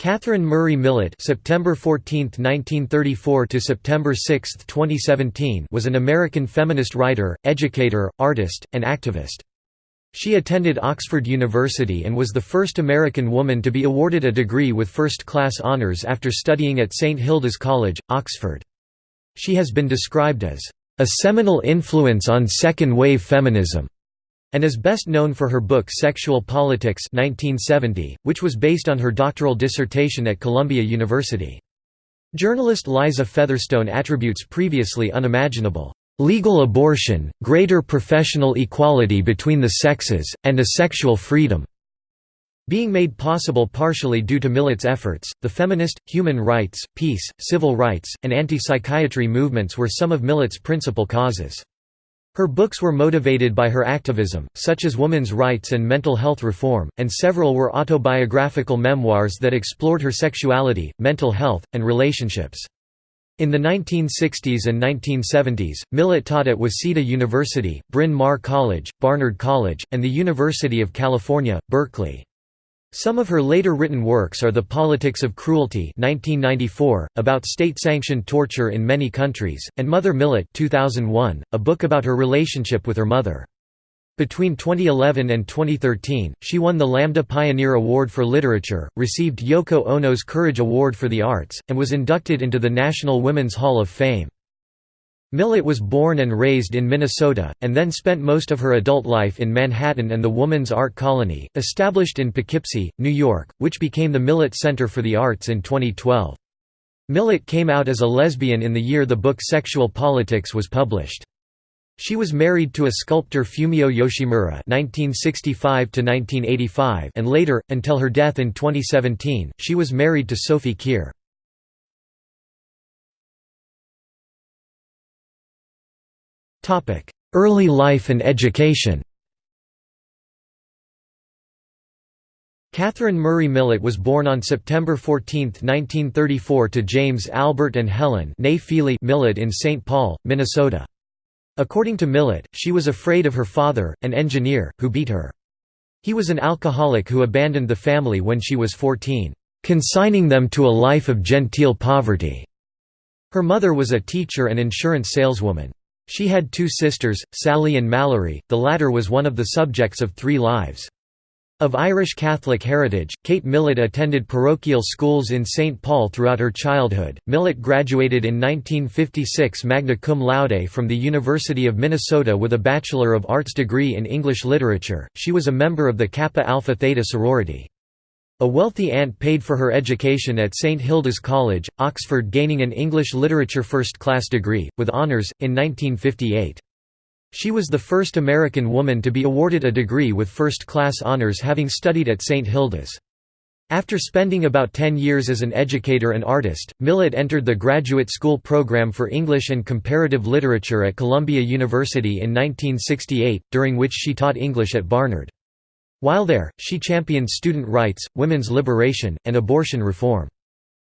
Katherine Murray Millett (September 14, 1934 to September 6, 2017) was an American feminist writer, educator, artist, and activist. She attended Oxford University and was the first American woman to be awarded a degree with first-class honors after studying at St Hilda's College, Oxford. She has been described as a seminal influence on second-wave feminism and is best known for her book Sexual Politics 1970, which was based on her doctoral dissertation at Columbia University. Journalist Liza Featherstone attributes previously unimaginable legal abortion, greater professional equality between the sexes, and a sexual freedom being made possible partially due to Millett's efforts, the feminist, human rights, peace, civil rights, and anti-psychiatry movements were some of Millett's principal causes. Her books were motivated by her activism, such as women's rights and mental health reform, and several were autobiographical memoirs that explored her sexuality, mental health, and relationships. In the 1960s and 1970s, Millett taught at Waseda University, Bryn Mawr College, Barnard College, and the University of California, Berkeley. Some of her later written works are The Politics of Cruelty 1994, about state-sanctioned torture in many countries, and Mother Millett 2001, a book about her relationship with her mother. Between 2011 and 2013, she won the Lambda Pioneer Award for Literature, received Yoko Ono's Courage Award for the Arts, and was inducted into the National Women's Hall of Fame. Millett was born and raised in Minnesota, and then spent most of her adult life in Manhattan and the Woman's Art Colony, established in Poughkeepsie, New York, which became the Millett Center for the Arts in 2012. Millett came out as a lesbian in the year the book Sexual Politics was published. She was married to a sculptor Fumio Yoshimura (1965–1985) and later, until her death in 2017, she was married to Sophie Keir. Early life and education Katherine Murray Millett was born on September 14, 1934 to James Albert and Helen Millett in St. Paul, Minnesota. According to Millett, she was afraid of her father, an engineer, who beat her. He was an alcoholic who abandoned the family when she was 14, consigning them to a life of genteel poverty. Her mother was a teacher and insurance saleswoman. She had two sisters, Sally and Mallory, the latter was one of the subjects of Three Lives. Of Irish Catholic heritage, Kate Millett attended parochial schools in St. Paul throughout her childhood. Millett graduated in 1956 magna cum laude from the University of Minnesota with a Bachelor of Arts degree in English Literature. She was a member of the Kappa Alpha Theta sorority. A wealthy aunt paid for her education at St Hilda's College, Oxford gaining an English literature first-class degree, with honours, in 1958. She was the first American woman to be awarded a degree with first-class honours having studied at St Hilda's. After spending about 10 years as an educator and artist, Millett entered the graduate school program for English and Comparative Literature at Columbia University in 1968, during which she taught English at Barnard. While there, she championed student rights, women's liberation, and abortion reform.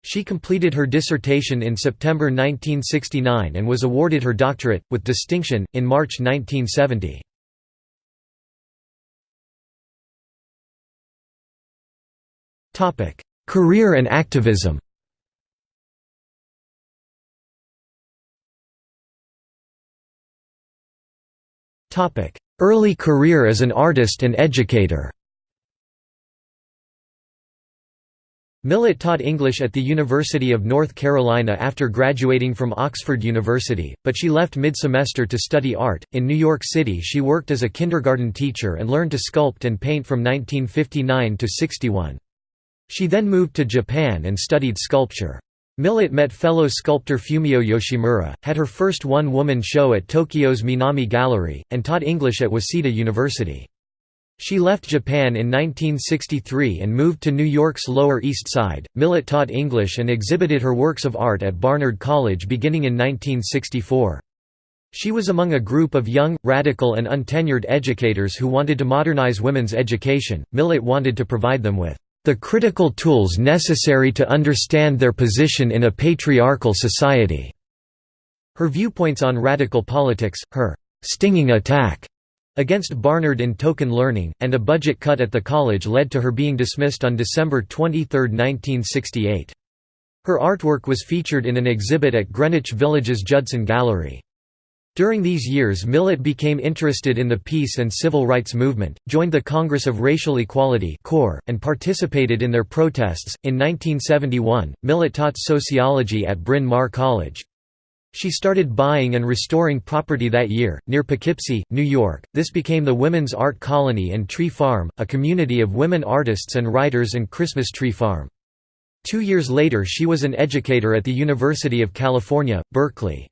She completed her dissertation in September 1969 and was awarded her doctorate, with distinction, in March 1970. Career and activism Early career as an artist and educator Millett taught English at the University of North Carolina after graduating from Oxford University, but she left mid-semester to study art. In New York City she worked as a kindergarten teacher and learned to sculpt and paint from 1959 to 61. She then moved to Japan and studied sculpture. Millett met fellow sculptor Fumio Yoshimura, had her first one-woman show at Tokyo's Minami Gallery, and taught English at Waseda University. She left Japan in 1963 and moved to New York's Lower East Side. Millett taught English and exhibited her works of art at Barnard College beginning in 1964. She was among a group of young, radical and untenured educators who wanted to modernize women's education. Millett wanted to provide them with the critical tools necessary to understand their position in a patriarchal society." Her viewpoints on radical politics, her «stinging attack» against Barnard in token learning, and a budget cut at the college led to her being dismissed on December 23, 1968. Her artwork was featured in an exhibit at Greenwich Village's Judson Gallery. During these years Millett became interested in the peace and civil rights movement, joined the Congress of Racial Equality and participated in their protests. In 1971, Millett taught sociology at Bryn Mawr College. She started buying and restoring property that year, near Poughkeepsie, New York. This became the Women's Art Colony and Tree Farm, a community of women artists and writers and Christmas Tree Farm. Two years later she was an educator at the University of California, Berkeley.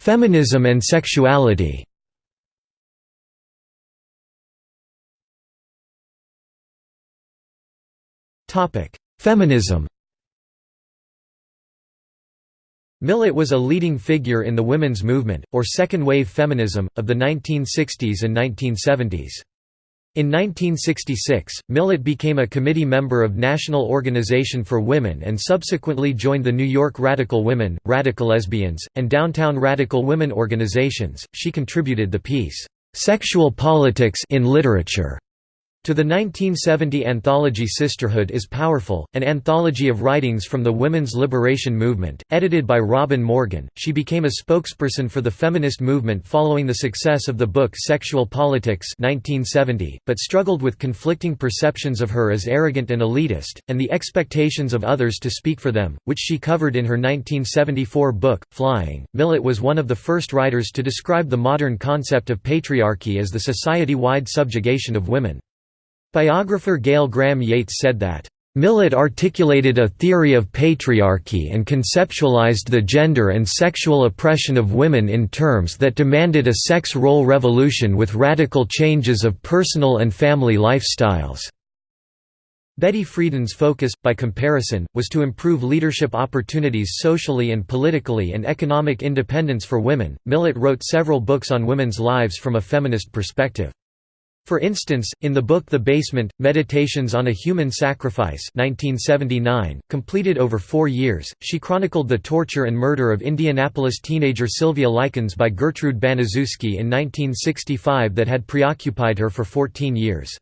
Feminism and sexuality. Topic: Feminism. Millett was a leading figure in the women's movement, or second-wave feminism, of the 1960s and 1970s. In 1966, Millett became a committee member of National Organization for Women and subsequently joined the New York Radical Women, Radical Lesbians, and Downtown Radical Women organizations. She contributed the piece, Sexual Politics in Literature to the 1970 anthology Sisterhood is Powerful, an anthology of writings from the women's liberation movement, edited by Robin Morgan, she became a spokesperson for the feminist movement following the success of the book Sexual Politics 1970, but struggled with conflicting perceptions of her as arrogant and elitist, and the expectations of others to speak for them, which she covered in her 1974 book, Flying. Millett was one of the first writers to describe the modern concept of patriarchy as the society-wide subjugation of women. Biographer Gail Graham Yates said that, Millett articulated a theory of patriarchy and conceptualized the gender and sexual oppression of women in terms that demanded a sex role revolution with radical changes of personal and family lifestyles. Betty Friedan's focus, by comparison, was to improve leadership opportunities socially and politically and economic independence for women. Millett wrote several books on women's lives from a feminist perspective. For instance, in the book The Basement, Meditations on a Human Sacrifice 1979, completed over four years, she chronicled the torture and murder of Indianapolis teenager Sylvia Likens by Gertrude Baniszewski in 1965 that had preoccupied her for 14 years.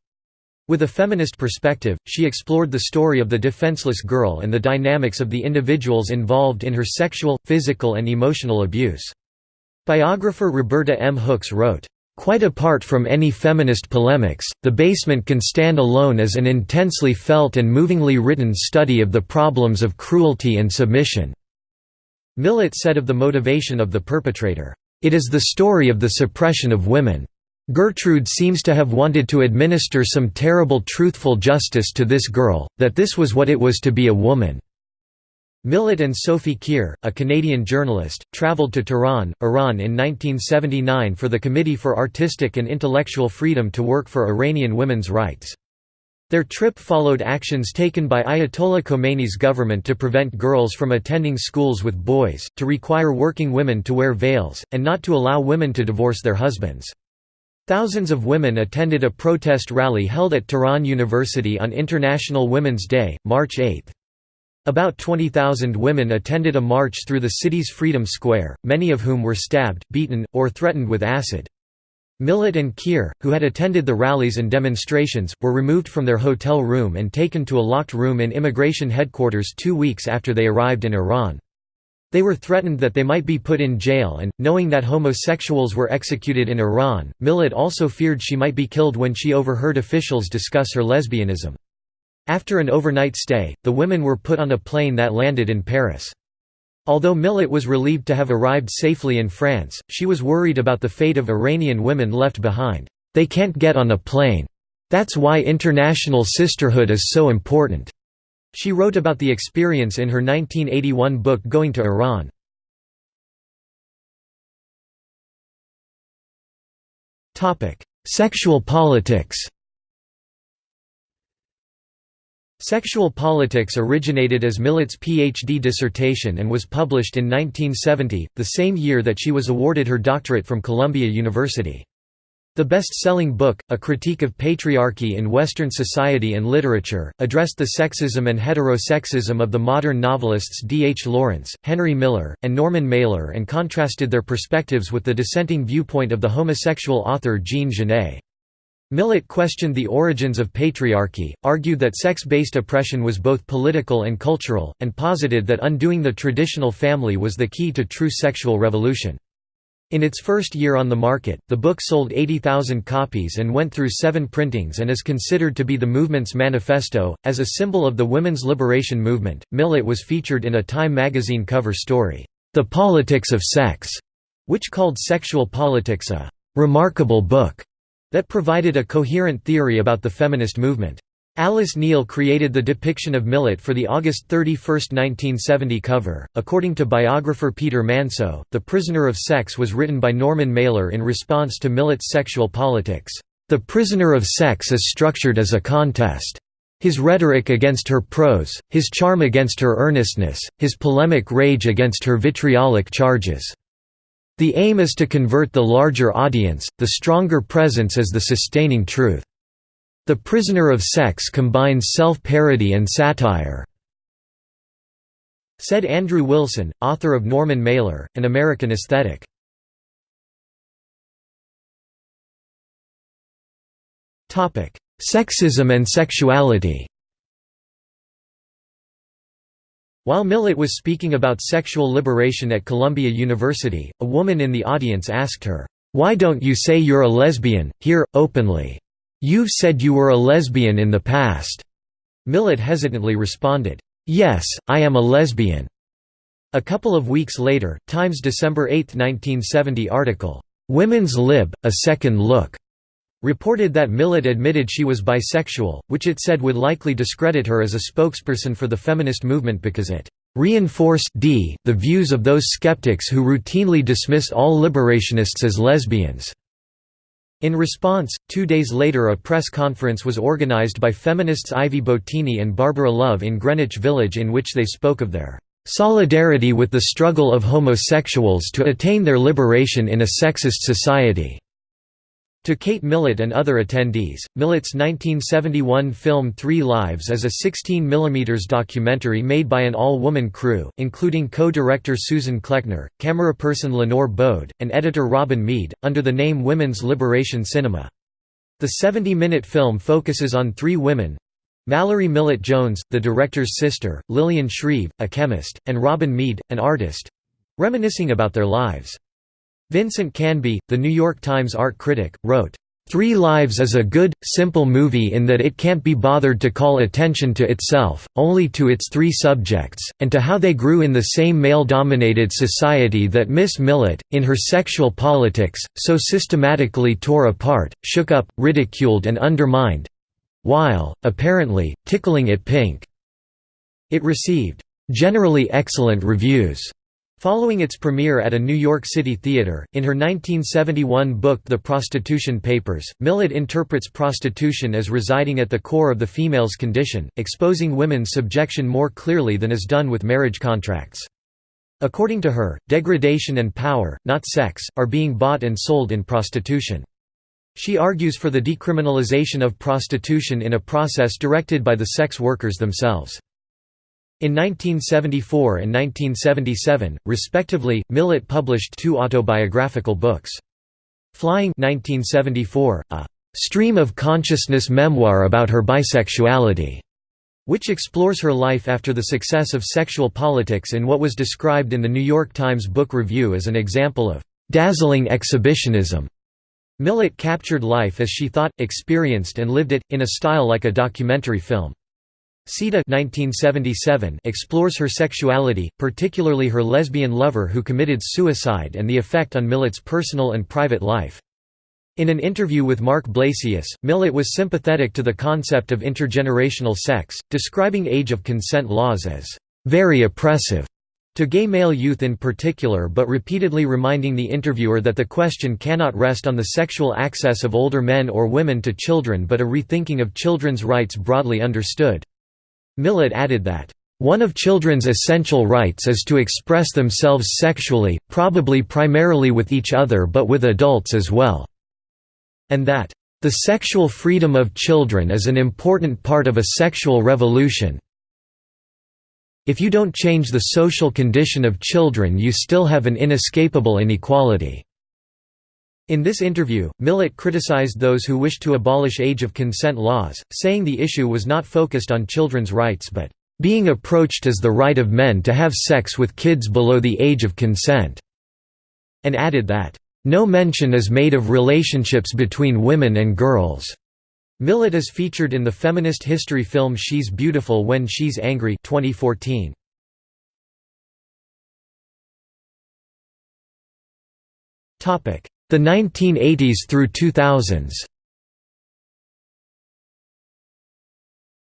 With a feminist perspective, she explored the story of the defenseless girl and the dynamics of the individuals involved in her sexual, physical and emotional abuse. Biographer Roberta M. Hooks wrote, Quite apart from any feminist polemics, The Basement can stand alone as an intensely felt and movingly written study of the problems of cruelty and submission." Millett said of the motivation of the perpetrator, "...it is the story of the suppression of women. Gertrude seems to have wanted to administer some terrible truthful justice to this girl, that this was what it was to be a woman." Millett and Sophie Keir, a Canadian journalist, travelled to Tehran, Iran in 1979 for the Committee for Artistic and Intellectual Freedom to work for Iranian women's rights. Their trip followed actions taken by Ayatollah Khomeini's government to prevent girls from attending schools with boys, to require working women to wear veils, and not to allow women to divorce their husbands. Thousands of women attended a protest rally held at Tehran University on International Women's Day, March 8. About 20,000 women attended a march through the city's Freedom Square, many of whom were stabbed, beaten, or threatened with acid. Millett and Keir, who had attended the rallies and demonstrations, were removed from their hotel room and taken to a locked room in immigration headquarters two weeks after they arrived in Iran. They were threatened that they might be put in jail and, knowing that homosexuals were executed in Iran, Millett also feared she might be killed when she overheard officials discuss her lesbianism. After an overnight stay, the women were put on a plane that landed in Paris. Although Millett was relieved to have arrived safely in France, she was worried about the fate of Iranian women left behind. They can't get on a plane. That's why international sisterhood is so important. She wrote about the experience in her 1981 book Going to Iran. Sexual politics Sexual Politics originated as Millett's PhD dissertation and was published in 1970, the same year that she was awarded her doctorate from Columbia University. The best-selling book, A Critique of Patriarchy in Western Society and Literature, addressed the sexism and heterosexism of the modern novelists D. H. Lawrence, Henry Miller, and Norman Mailer and contrasted their perspectives with the dissenting viewpoint of the homosexual author Jean Genet. Millett questioned the origins of patriarchy, argued that sex-based oppression was both political and cultural, and posited that undoing the traditional family was the key to true sexual revolution. In its first year on the market, the book sold 80,000 copies and went through seven printings and is considered to be the movement's manifesto. As a symbol of the women's liberation movement, Millett was featured in a Time magazine cover story, The Politics of Sex, which called Sexual Politics a remarkable book that provided a coherent theory about the feminist movement. Alice Neel created the depiction of Millett for the August 31, 1970 cover. According to biographer Peter Manso, The Prisoner of Sex was written by Norman Mailer in response to Millett's sexual politics. The Prisoner of Sex is structured as a contest. His rhetoric against her prose, his charm against her earnestness, his polemic rage against her vitriolic charges. The aim is to convert the larger audience, the stronger presence as the sustaining truth. The Prisoner of Sex combines self-parody and satire. Said Andrew Wilson, author of Norman Mailer, An American Aesthetic. Sexism and sexuality While Millett was speaking about sexual liberation at Columbia University, a woman in the audience asked her, "'Why don't you say you're a lesbian, here, openly?' You've said you were a lesbian in the past." Millett hesitantly responded, "Yes, I am a lesbian." A couple of weeks later, Times December 8, 1970 article, "'Women's Lib, A Second Look' reported that Millett admitted she was bisexual, which it said would likely discredit her as a spokesperson for the feminist movement because it reinforced d the views of those skeptics who routinely dismiss all liberationists as lesbians. In response, two days later a press conference was organized by feminists Ivy Bottini and Barbara Love in Greenwich Village in which they spoke of their "...solidarity with the struggle of homosexuals to attain their liberation in a sexist society." To Kate Millett and other attendees, Millett's 1971 film Three Lives is a 16 mm documentary made by an all-woman crew, including co-director Susan Kleckner, cameraperson Lenore Bode, and editor Robin Mead, under the name Women's Liberation Cinema. The 70-minute film focuses on three women, Mallory Millett Jones, the director's sister, Lillian Shreve, a chemist, and Robin Mead, an artist—reminiscing about their lives. Vincent Canby, the New York Times art critic, wrote, Three Lives is a good, simple movie in that it can't be bothered to call attention to itself, only to its three subjects, and to how they grew in the same male-dominated society that Miss Millett, in her sexual politics, so systematically tore apart, shook up, ridiculed and undermined—while, apparently, tickling it pink. It received, "...generally excellent reviews." Following its premiere at a New York City theater, in her 1971 book The Prostitution Papers, Millett interprets prostitution as residing at the core of the female's condition, exposing women's subjection more clearly than is done with marriage contracts. According to her, degradation and power, not sex, are being bought and sold in prostitution. She argues for the decriminalization of prostitution in a process directed by the sex workers themselves. In 1974 and 1977, respectively, Millett published two autobiographical books. Flying 1974, a stream of consciousness memoir about her bisexuality, which explores her life after the success of sexual politics in what was described in the New York Times Book Review as an example of dazzling exhibitionism. Millett captured life as she thought, experienced and lived it, in a style like a documentary film. Sita 1977 explores her sexuality, particularly her lesbian lover who committed suicide and the effect on Millett's personal and private life. In an interview with Mark Blasius, Millett was sympathetic to the concept of intergenerational sex, describing age of consent laws as very oppressive to gay male youth in particular but repeatedly reminding the interviewer that the question cannot rest on the sexual access of older men or women to children but a rethinking of children's rights broadly understood. Millett added that, "...one of children's essential rights is to express themselves sexually, probably primarily with each other but with adults as well." and that, "...the sexual freedom of children is an important part of a sexual revolution if you don't change the social condition of children you still have an inescapable inequality." In this interview, Millett criticized those who wished to abolish age of consent laws, saying the issue was not focused on children's rights but, "...being approached as the right of men to have sex with kids below the age of consent," and added that, "...no mention is made of relationships between women and girls." Millett is featured in the feminist history film She's Beautiful When She's Angry 2014. Topic: the 1980s through 2000s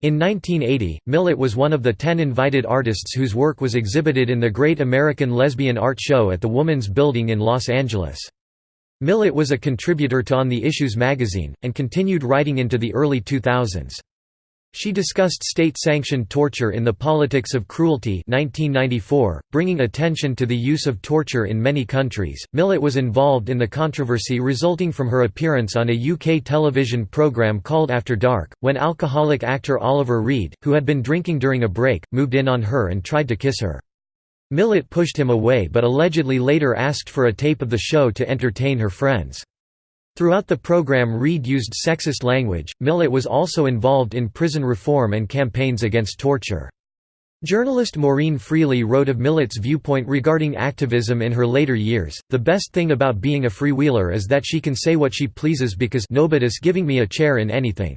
In 1980, Millett was one of the ten invited artists whose work was exhibited in the Great American Lesbian Art Show at the Woman's Building in Los Angeles. Millett was a contributor to On the Issues magazine, and continued writing into the early 2000s. She discussed state-sanctioned torture in The Politics of Cruelty 1994, bringing attention to the use of torture in many countries. Millett was involved in the controversy resulting from her appearance on a UK television programme called After Dark, when alcoholic actor Oliver Reed, who had been drinking during a break, moved in on her and tried to kiss her. Millett pushed him away but allegedly later asked for a tape of the show to entertain her friends. Throughout the program Reed used sexist language. Millett was also involved in prison reform and campaigns against torture. Journalist Maureen Freely wrote of Millett's viewpoint regarding activism in her later years, the best thing about being a freewheeler is that she can say what she pleases because nobody's giving me a chair in anything.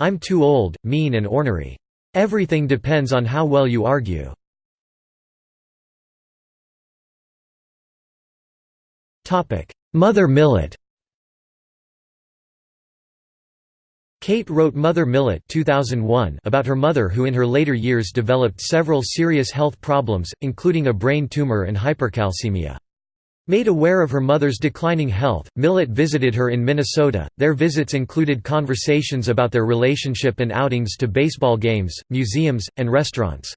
I'm too old, mean and ornery. Everything depends on how well you argue. Mother Millett Kate wrote Mother Millett 2001 about her mother who in her later years developed several serious health problems, including a brain tumor and hypercalcemia. Made aware of her mother's declining health, Millett visited her in Minnesota. Their visits included conversations about their relationship and outings to baseball games, museums, and restaurants.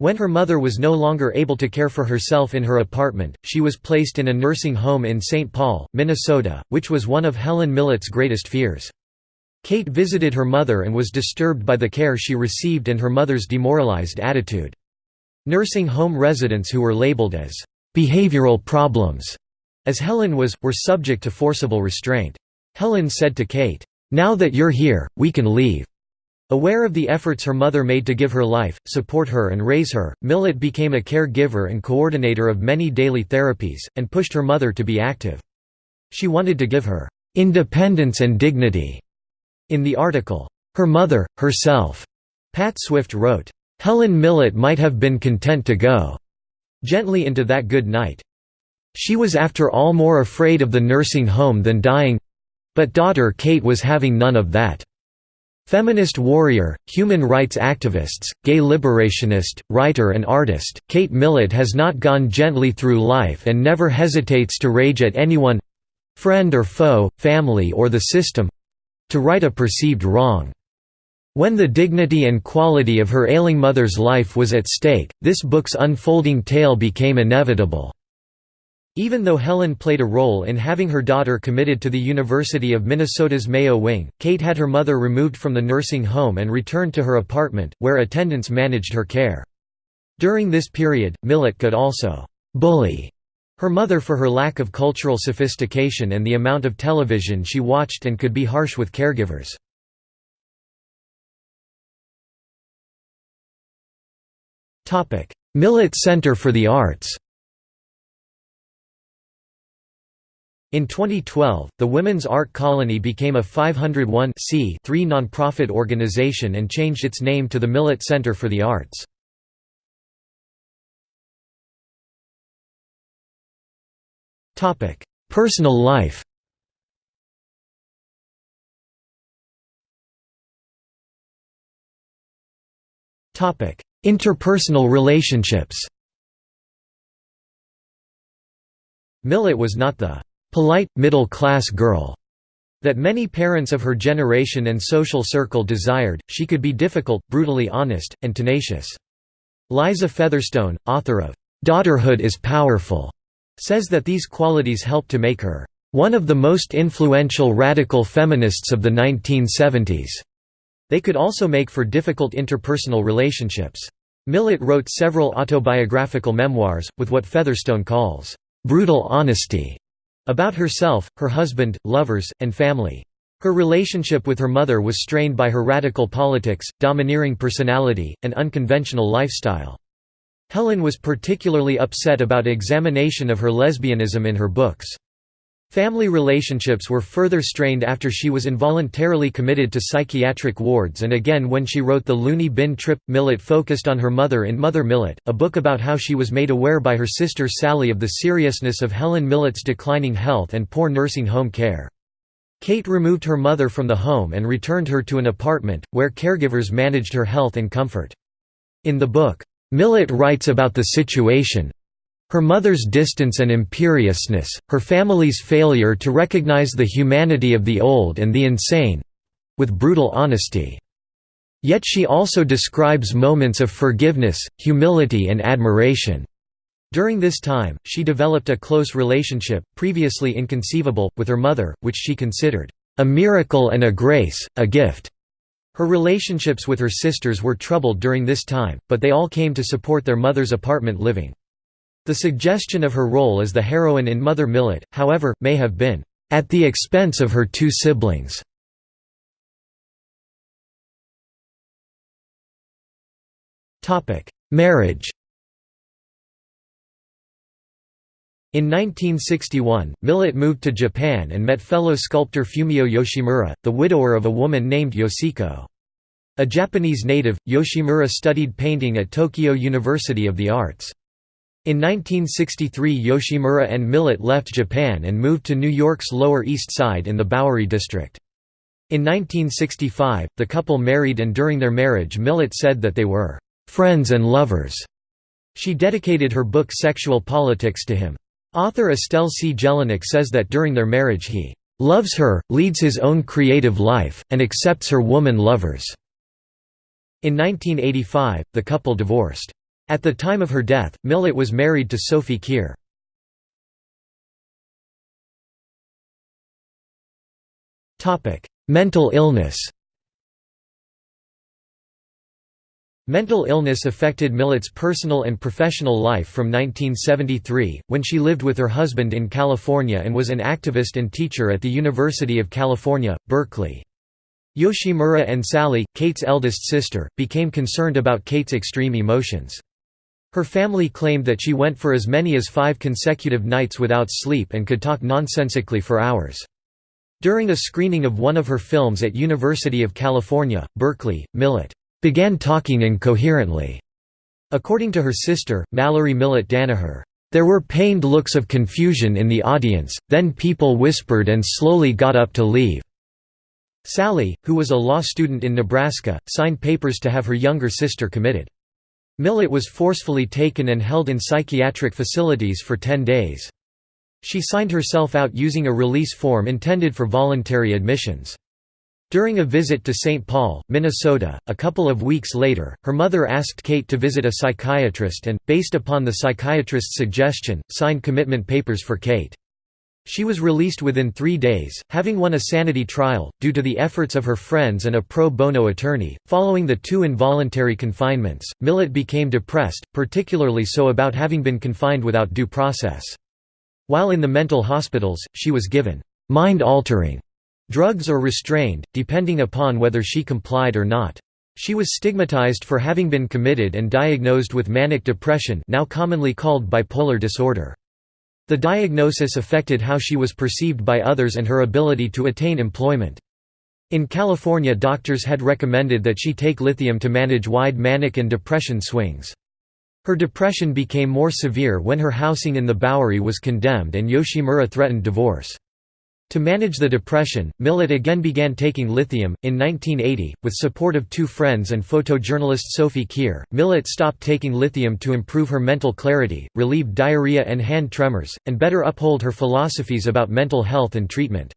When her mother was no longer able to care for herself in her apartment, she was placed in a nursing home in St. Paul, Minnesota, which was one of Helen Millett's greatest fears. Kate visited her mother and was disturbed by the care she received and her mother's demoralized attitude. Nursing home residents who were labeled as behavioral problems, as Helen was, were subject to forcible restraint. Helen said to Kate, "'Now that you're here, we can leave.'" Aware of the efforts her mother made to give her life, support her and raise her, Millett became a caregiver and coordinator of many daily therapies, and pushed her mother to be active. She wanted to give her "'independence and dignity' In the article, "'Her Mother, Herself' Pat Swift wrote, "'Helen Millett might have been content to go gently into that good night. She was after all more afraid of the nursing home than dying—but daughter Kate was having none of that. Feminist warrior, human rights activists, gay liberationist, writer and artist, Kate Millett has not gone gently through life and never hesitates to rage at anyone—friend or foe, family or the system, to right a perceived wrong. When the dignity and quality of her ailing mother's life was at stake, this book's unfolding tale became inevitable. Even though Helen played a role in having her daughter committed to the University of Minnesota's Mayo Wing, Kate had her mother removed from the nursing home and returned to her apartment, where attendants managed her care. During this period, Millett could also «bully» Her mother for her lack of cultural sophistication and the amount of television she watched and could be harsh with caregivers. Millett Center for the Arts In 2012, the Women's Art Colony became a 501 nonprofit organization and changed its name to the Millett Center for the Arts. Topic: Personal life. Topic: Interpersonal relationships. Millett was not the polite, middle-class girl that many parents of her generation and social circle desired, she could be difficult, brutally honest, and tenacious. Liza Featherstone, author of "'Daughterhood is Powerful' says that these qualities helped to make her one of the most influential radical feminists of the 1970s. They could also make for difficult interpersonal relationships. Millett wrote several autobiographical memoirs, with what Featherstone calls, "...brutal honesty", about herself, her husband, lovers, and family. Her relationship with her mother was strained by her radical politics, domineering personality, and unconventional lifestyle. Helen was particularly upset about examination of her lesbianism in her books. Family relationships were further strained after she was involuntarily committed to psychiatric wards and again when she wrote The Loony Bin Trip. Millett focused on her mother in Mother Millett, a book about how she was made aware by her sister Sally of the seriousness of Helen Millett's declining health and poor nursing home care. Kate removed her mother from the home and returned her to an apartment, where caregivers managed her health and comfort. In the book, Millett writes about the situation, her mother's distance and imperiousness, her family's failure to recognize the humanity of the old and the insane—with brutal honesty. Yet she also describes moments of forgiveness, humility and admiration. During this time, she developed a close relationship, previously inconceivable, with her mother, which she considered, "...a miracle and a grace, a gift." Her relationships with her sisters were troubled during this time, but they all came to support their mother's apartment living. The suggestion of her role as the heroine in Mother Millett, however, may have been, "...at the expense of her two siblings." Marriage In 1961, Millett moved to Japan and met fellow sculptor Fumio Yoshimura, the widower of a woman named Yoshiko. A Japanese native, Yoshimura studied painting at Tokyo University of the Arts. In 1963 Yoshimura and Millett left Japan and moved to New York's Lower East Side in the Bowery district. In 1965, the couple married and during their marriage Millett said that they were «friends and lovers». She dedicated her book Sexual Politics to him. Author Estelle C. Jelinek says that during their marriage he "...loves her, leads his own creative life, and accepts her woman lovers." In 1985, the couple divorced. At the time of her death, Millett was married to Sophie Keir. Mental illness Mental illness affected Millett's personal and professional life from 1973, when she lived with her husband in California and was an activist and teacher at the University of California, Berkeley. Yoshimura and Sally, Kate's eldest sister, became concerned about Kate's extreme emotions. Her family claimed that she went for as many as five consecutive nights without sleep and could talk nonsensically for hours. During a screening of one of her films at University of California, Berkeley, Millett began talking incoherently. According to her sister, Mallory Millett Danaher, there were pained looks of confusion in the audience, then people whispered and slowly got up to leave. Sally, who was a law student in Nebraska, signed papers to have her younger sister committed. Millett was forcefully taken and held in psychiatric facilities for 10 days. She signed herself out using a release form intended for voluntary admissions. During a visit to St. Paul, Minnesota, a couple of weeks later, her mother asked Kate to visit a psychiatrist and, based upon the psychiatrist's suggestion, signed commitment papers for Kate. She was released within three days, having won a sanity trial, due to the efforts of her friends and a pro bono attorney. Following the two involuntary confinements, Millett became depressed, particularly so about having been confined without due process. While in the mental hospitals, she was given mind altering drugs or restrained, depending upon whether she complied or not. She was stigmatized for having been committed and diagnosed with manic depression now commonly called bipolar disorder. The diagnosis affected how she was perceived by others and her ability to attain employment. In California doctors had recommended that she take lithium to manage wide manic and depression swings. Her depression became more severe when her housing in the Bowery was condemned and Yoshimura threatened divorce. To manage the depression, Millett again began taking lithium. In 1980, with support of two friends and photojournalist Sophie Keir, Millett stopped taking lithium to improve her mental clarity, relieve diarrhea and hand tremors, and better uphold her philosophies about mental health and treatment.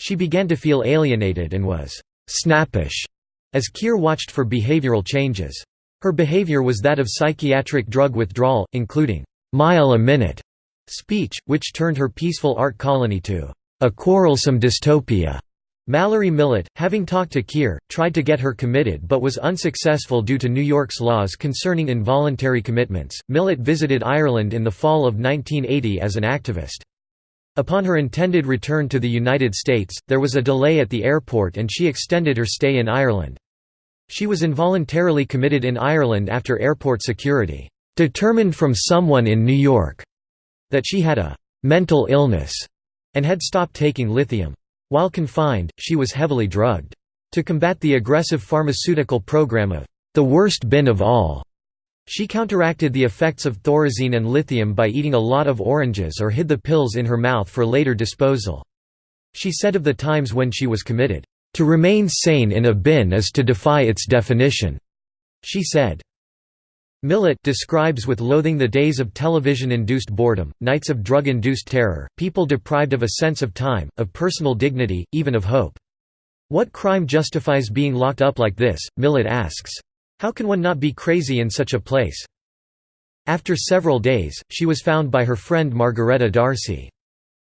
She began to feel alienated and was snappish as Keir watched for behavioral changes. Her behavior was that of psychiatric drug withdrawal, including mile a minute speech, which turned her peaceful art colony to a quarrelsome dystopia. Mallory Millett, having talked to Keir, tried to get her committed but was unsuccessful due to New York's laws concerning involuntary commitments. Millett visited Ireland in the fall of 1980 as an activist. Upon her intended return to the United States, there was a delay at the airport and she extended her stay in Ireland. She was involuntarily committed in Ireland after airport security determined from someone in New York that she had a mental illness and had stopped taking lithium. While confined, she was heavily drugged. To combat the aggressive pharmaceutical program of the worst bin of all, she counteracted the effects of thorazine and lithium by eating a lot of oranges or hid the pills in her mouth for later disposal. She said of the times when she was committed, "...to remain sane in a bin is to defy its definition," she said. Millett describes with loathing the days of television-induced boredom, nights of drug-induced terror, people deprived of a sense of time, of personal dignity, even of hope. What crime justifies being locked up like this, Millett asks. How can one not be crazy in such a place? After several days, she was found by her friend Margaretta D'Arcy.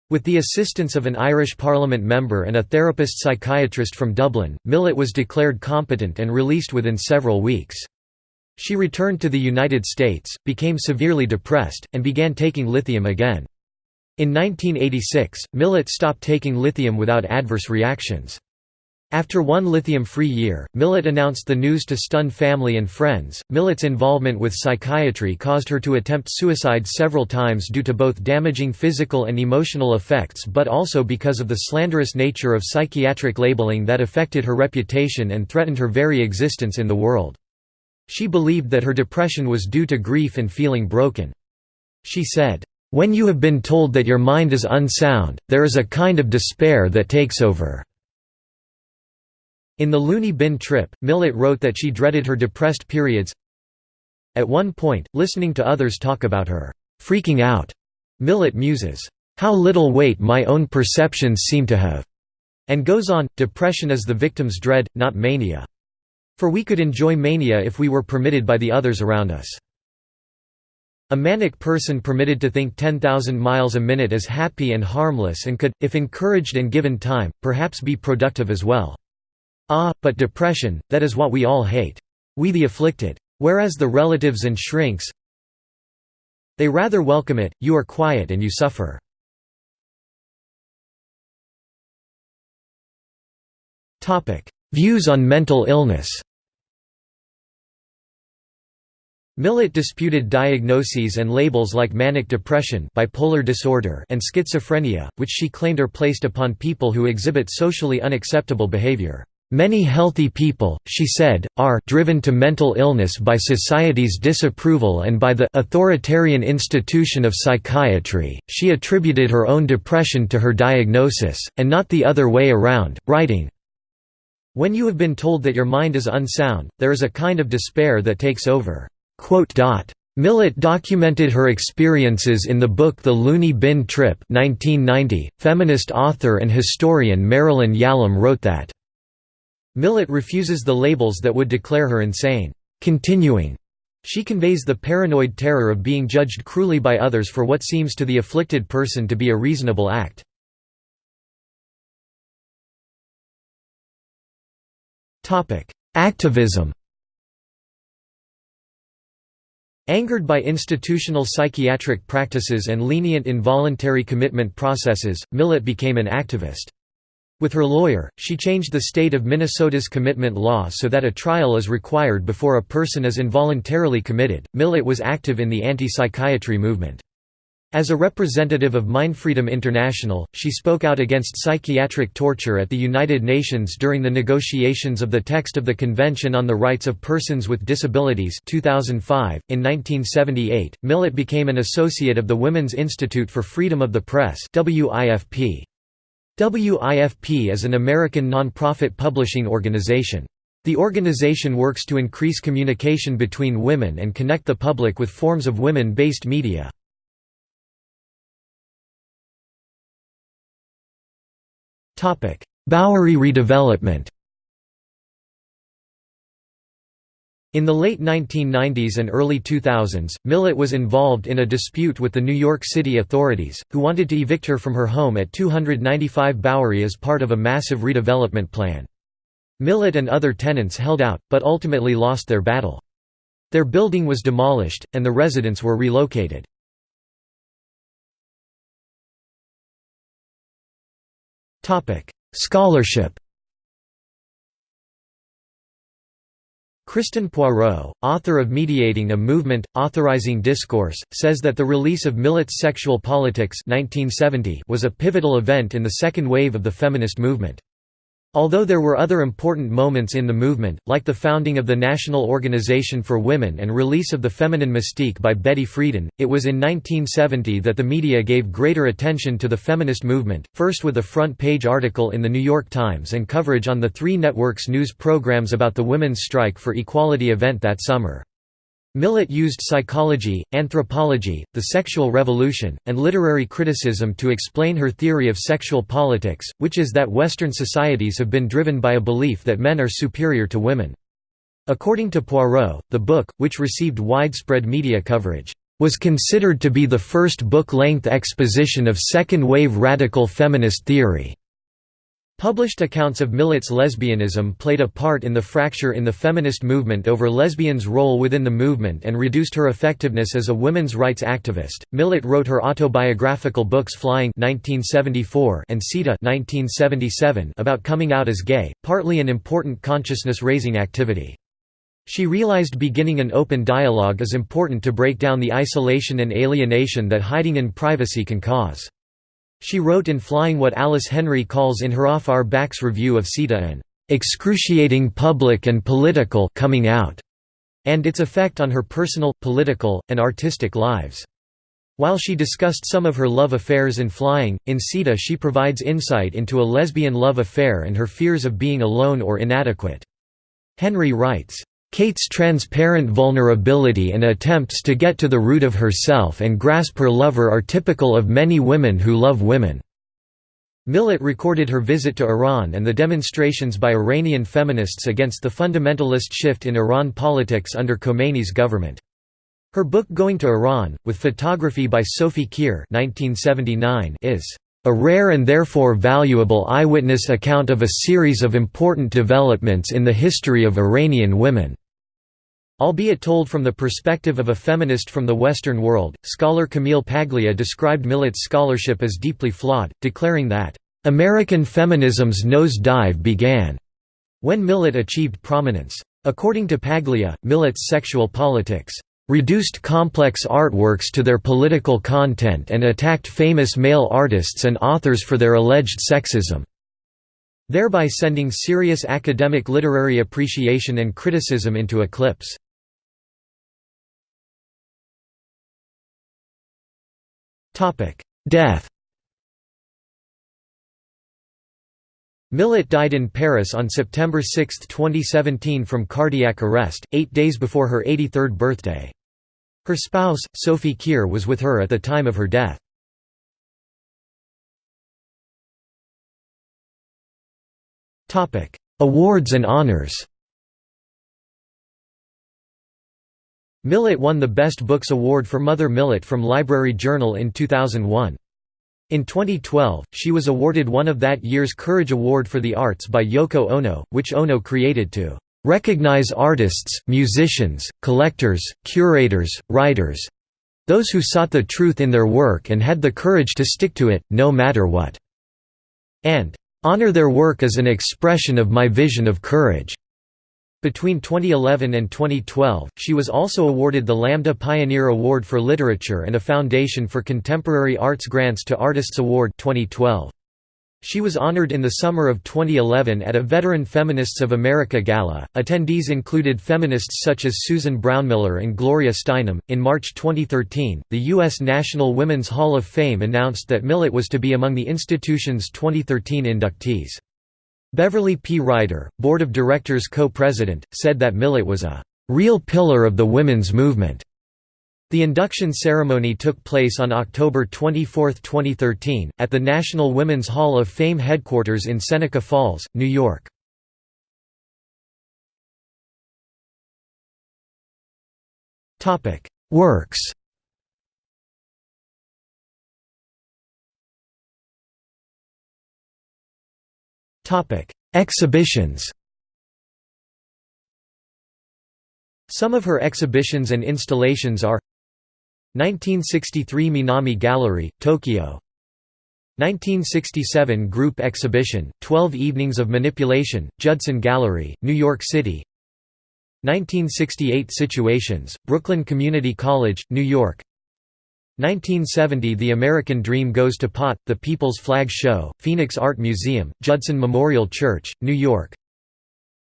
With the assistance of an Irish Parliament member and a therapist psychiatrist from Dublin, Millett was declared competent and released within several weeks. She returned to the United States, became severely depressed, and began taking lithium again. In 1986, Millett stopped taking lithium without adverse reactions. After one lithium-free year, Millett announced the news to stun family and friends. Millett's involvement with psychiatry caused her to attempt suicide several times due to both damaging physical and emotional effects but also because of the slanderous nature of psychiatric labeling that affected her reputation and threatened her very existence in the world. She believed that her depression was due to grief and feeling broken. She said, "...when you have been told that your mind is unsound, there is a kind of despair that takes over." In The Loony Bin Trip, Millett wrote that she dreaded her depressed periods. At one point, listening to others talk about her freaking out, Millett muses, "...how little weight my own perceptions seem to have," and goes on, depression is the victim's dread, not mania. For we could enjoy mania if we were permitted by the others around us. A manic person permitted to think 10,000 miles a minute is happy and harmless and could, if encouraged and given time, perhaps be productive as well. Ah, but depression, that is what we all hate. We the afflicted. Whereas the relatives and shrinks, they rather welcome it, you are quiet and you suffer. Views on mental illness Millett disputed diagnoses and labels like manic depression bipolar disorder and schizophrenia, which she claimed are placed upon people who exhibit socially unacceptable behavior. Many healthy people, she said, are driven to mental illness by society's disapproval and by the authoritarian institution of psychiatry. She attributed her own depression to her diagnosis, and not the other way around, writing, when you have been told that your mind is unsound, there is a kind of despair that takes over." Millett documented her experiences in the book The Loony Bin Trip 1990. .Feminist author and historian Marilyn Yalom wrote that, Millett refuses the labels that would declare her insane. Continuing, she conveys the paranoid terror of being judged cruelly by others for what seems to the afflicted person to be a reasonable act. Activism Angered by institutional psychiatric practices and lenient involuntary commitment processes, Millett became an activist. With her lawyer, she changed the state of Minnesota's commitment law so that a trial is required before a person is involuntarily committed. Millett was active in the anti psychiatry movement. As a representative of Mindfreedom International, she spoke out against psychiatric torture at the United Nations during the negotiations of the text of the Convention on the Rights of Persons with Disabilities 2005. .In 1978, Millett became an associate of the Women's Institute for Freedom of the Press WIFP. WIFP is an American nonprofit publishing organization. The organization works to increase communication between women and connect the public with forms of women-based media. Bowery redevelopment In the late 1990s and early 2000s, Millett was involved in a dispute with the New York City authorities, who wanted to evict her from her home at 295 Bowery as part of a massive redevelopment plan. Millett and other tenants held out, but ultimately lost their battle. Their building was demolished, and the residents were relocated. Scholarship Kristen Poirot, author of Mediating a Movement, Authorizing Discourse, says that the release of Millett's Sexual Politics 1970 was a pivotal event in the second wave of the feminist movement. Although there were other important moments in the movement, like the founding of the National Organization for Women and release of The Feminine Mystique by Betty Friedan, it was in 1970 that the media gave greater attention to the feminist movement, first with a front-page article in The New York Times and coverage on the three networks' news programs about the Women's Strike for Equality event that summer. Millett used psychology, anthropology, the sexual revolution, and literary criticism to explain her theory of sexual politics, which is that Western societies have been driven by a belief that men are superior to women. According to Poirot, the book, which received widespread media coverage, was considered to be the first book-length exposition of second-wave radical feminist theory. Published accounts of Millett's lesbianism played a part in the fracture in the feminist movement over lesbians' role within the movement and reduced her effectiveness as a women's rights activist. Millett wrote her autobiographical books Flying (1974) and Sita (1977) about coming out as gay, partly an important consciousness-raising activity. She realized beginning an open dialogue is important to break down the isolation and alienation that hiding in privacy can cause. She wrote in Flying what Alice Henry calls in her Off Our Backs review of Sita an excruciating public and political coming out, and its effect on her personal, political, and artistic lives. While she discussed some of her love affairs in Flying, in Sita she provides insight into a lesbian love affair and her fears of being alone or inadequate. Henry writes, Kate's transparent vulnerability and attempts to get to the root of herself and grasp her lover are typical of many women who love women. Millett recorded her visit to Iran and the demonstrations by Iranian feminists against the fundamentalist shift in Iran politics under Khomeini's government. Her book Going to Iran, with photography by Sophie Keir 1979 is a rare and therefore valuable eyewitness account of a series of important developments in the history of Iranian women. Albeit told from the perspective of a feminist from the Western world, scholar Camille Paglia described Millett's scholarship as deeply flawed, declaring that, "...American feminism's nose-dive began," when Millett achieved prominence. According to Paglia, Millett's sexual politics reduced complex artworks to their political content and attacked famous male artists and authors for their alleged sexism thereby sending serious academic literary appreciation and criticism into eclipse. Death Millett died in Paris on September 6, 2017 from cardiac arrest, eight days before her 83rd birthday. Her spouse, Sophie Keir was with her at the time of her death. Awards and honors Millett won the Best Books Award for Mother Millett from Library Journal in 2001. In 2012, she was awarded one of that year's Courage Award for the Arts by Yoko Ono, which Ono created to "...recognize artists, musicians, collectors, curators, writers—those who sought the truth in their work and had the courage to stick to it, no matter what," and "...honor their work as an expression of my vision of courage." Between 2011 and 2012, she was also awarded the Lambda Pioneer Award for Literature and a Foundation for Contemporary Arts Grants to Artists Award 2012. She was honored in the summer of 2011 at a Veteran Feminists of America gala. Attendees included feminists such as Susan Brownmiller and Gloria Steinem. In March 2013, the U.S. National Women's Hall of Fame announced that Millett was to be among the institution's 2013 inductees. Beverly P. Ryder, Board of Directors co-president, said that Millett was a real pillar of the women's movement. The induction ceremony took place on October 24, 2013, at the National Women's Hall of Fame headquarters in Seneca Falls, New York. Works Exhibitions Some of her exhibitions and installations are 1963 Minami Gallery, Tokyo. 1967 Group Exhibition, 12 Evenings of Manipulation, Judson Gallery, New York City. 1968 Situations, Brooklyn Community College, New York 1970 The American Dream Goes to Pot, The People's Flag Show, Phoenix Art Museum, Judson Memorial Church, New York.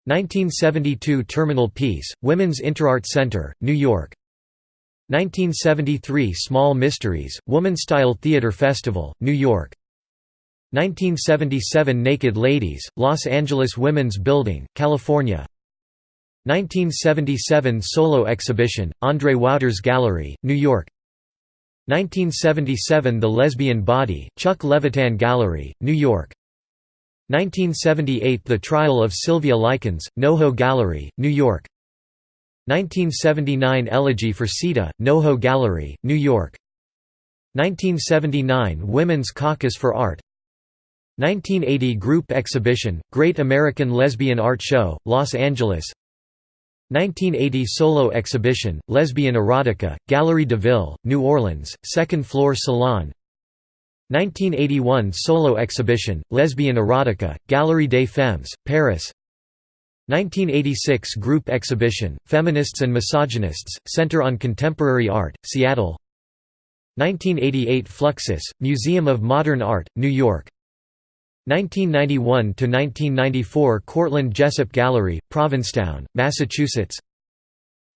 1972 Terminal Piece, Women's Interart Center, New York. 1973 Small Mysteries, Woman-Style Theater Festival, New York. 1977 Naked Ladies, Los Angeles Women's Building, California. 1977 Solo Exhibition, Andre Wouters Gallery, New York 1977 The Lesbian Body, Chuck Levitan Gallery, New York. 1978 The Trial of Sylvia Likens, NoHo Gallery, New York. 1979 Elegy for Sita, NoHo Gallery, New York. 1979 Women's Caucus for Art. 1980 Group Exhibition, Great American Lesbian Art Show, Los Angeles 1980 Solo Exhibition, Lesbian Erotica, Galerie de Ville, New Orleans, Second Floor Salon. 1981 Solo Exhibition, Lesbian Erotica, Galerie des Femmes, Paris. 1986 Group Exhibition, Feminists and Misogynists, Center on Contemporary Art, Seattle. 1988 Fluxus, Museum of Modern Art, New York 1991–1994 Cortland Jessup Gallery, Provincetown, Massachusetts.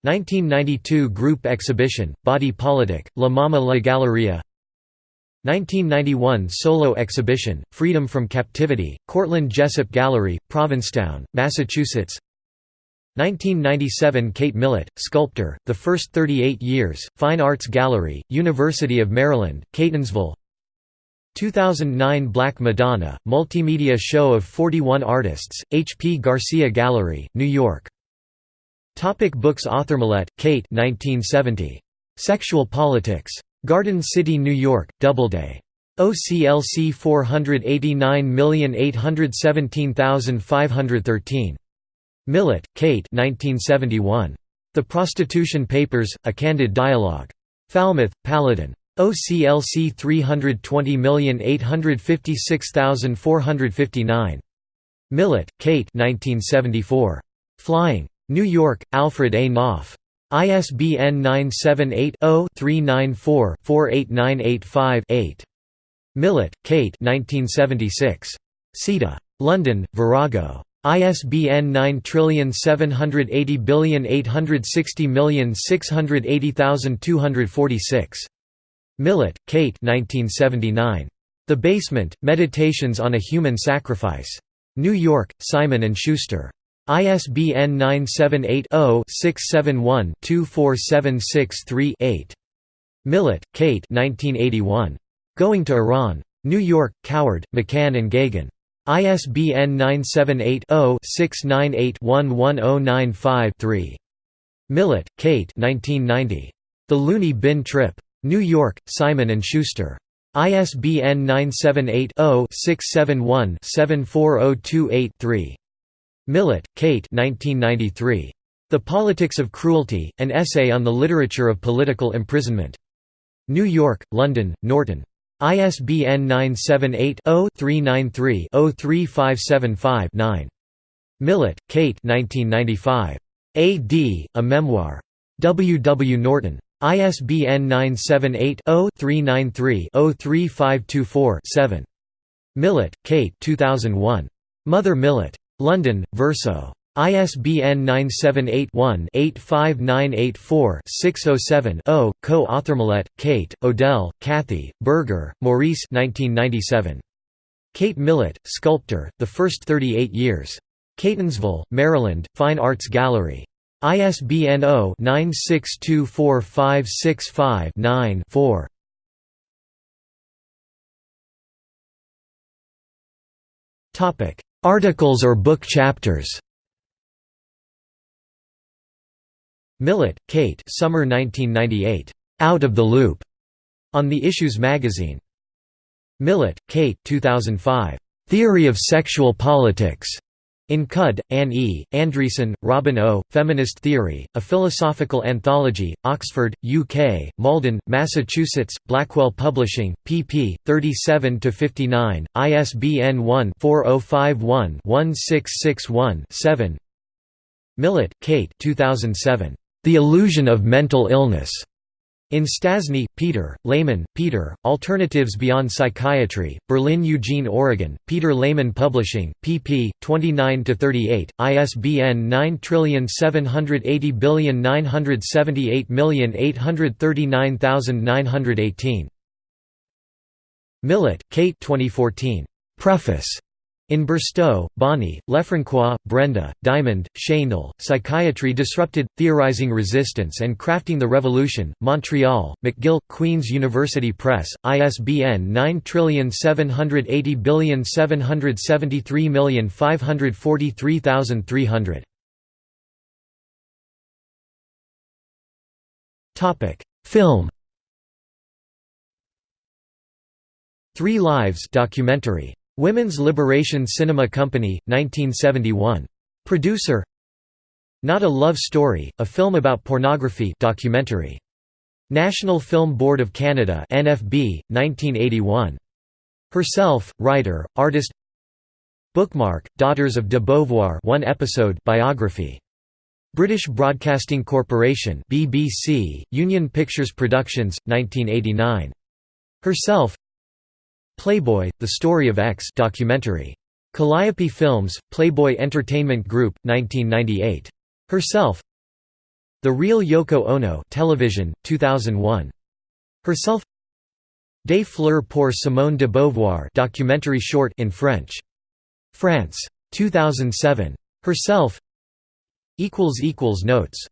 1992 Group Exhibition, Body Politic, La Mama La Galleria. 1991 Solo Exhibition, Freedom from Captivity, Cortland Jessup Gallery, Provincetown, Massachusetts. 1997 Kate Millett, sculptor, The First 38 Years, Fine Arts Gallery, University of Maryland, Catonsville 2009 Black Madonna, multimedia show of 41 artists, H. P. Garcia Gallery, New York. Topic books Author Millett, Kate 1970. Sexual Politics. Garden City, New York, Doubleday. OCLC 489817513. Millett, Kate 1971. The Prostitution Papers, A Candid Dialogue. Falmouth, Paladin. OCLC 320856459. Millett, Kate 1974. Flying. New York, Alfred A. Knopf. ISBN 978-0-394-48985-8. Millett, Kate 1976. Sita. London, Virago. ISBN 9780860680246. Millett, Kate 1979. The Basement, Meditations on a Human Sacrifice. New York, Simon & Schuster. ISBN 978-0-671-24763-8. Millett, Kate 1981. Going to Iran. New York, Coward, McCann and Geoghegan. ISBN 978-0-698-11095-3. Millett, Kate 1990. The Loony Bin Trip. New York, Simon & Schuster. ISBN 978-0-671-74028-3. Millett, Kate The Politics of Cruelty, An Essay on the Literature of Political Imprisonment. New York, London, Norton. ISBN 978-0-393-03575-9. Millett, Kate A. D., A Memoir. W. W. Norton. ISBN 978-0-393-03524-7. Millett, Kate 2001. Mother Millett. London, Verso. ISBN 978-1-85984-607-0, co-author Millett, Kate, Odell, Kathy, Berger, Maurice 1997. Kate Millett, Sculptor, The First 38 Years. Catonsville, Maryland, Fine Arts Gallery. ISBN 0-9624565-9-4. Articles or book chapters Millett, Kate Summer 1998. Out of the Loop. On the Issues magazine. Millett, Kate 2005. Theory of Sexual Politics. In Cudd, Anne E., Andreasen, Robin O., Feminist Theory, A Philosophical Anthology, Oxford, UK, Malden, Massachusetts, Blackwell Publishing, pp. 37–59, ISBN 1-4051-1661-7 Millett, Kate 2007. The Illusion of Mental Illness. In Stastny, Peter, Lehmann, Peter, Alternatives Beyond Psychiatry, Berlin Eugene Oregon, Peter Lehmann Publishing, pp. 29–38, ISBN 9780978839918. Millett, Kate 2014. Preface. In Burstow, Bonnie, Lefrancois, Brenda, Diamond, Shaindel, Psychiatry Disrupted, Theorizing Resistance and Crafting the Revolution, Montreal, McGill, Queen's University Press, ISBN 9780773543300. Film Three Lives documentary Women's Liberation Cinema Company, 1971. Producer Not a Love Story, a film about pornography documentary. National Film Board of Canada NFB, 1981. Herself, writer, artist Bookmark, Daughters of de Beauvoir one episode biography. British Broadcasting Corporation BBC, Union Pictures Productions, 1989. Herself Playboy, The Story of X documentary. Calliope Films, Playboy Entertainment Group, 1998. Herself The Real Yoko Ono television, 2001. Herself Des fleurs pour Simone de Beauvoir documentary short in French. France. 2007. Herself Notes